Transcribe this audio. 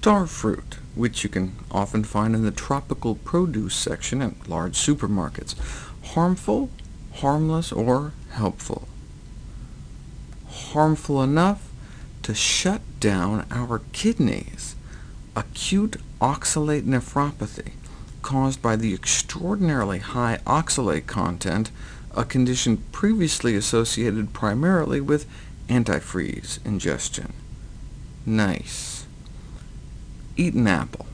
Starfruit, which you can often find in the tropical produce section at large supermarkets. Harmful, harmless, or helpful? Harmful enough to shut down our kidneys. Acute oxalate nephropathy, caused by the extraordinarily high oxalate content, a condition previously associated primarily with antifreeze ingestion. Nice. Eat an apple.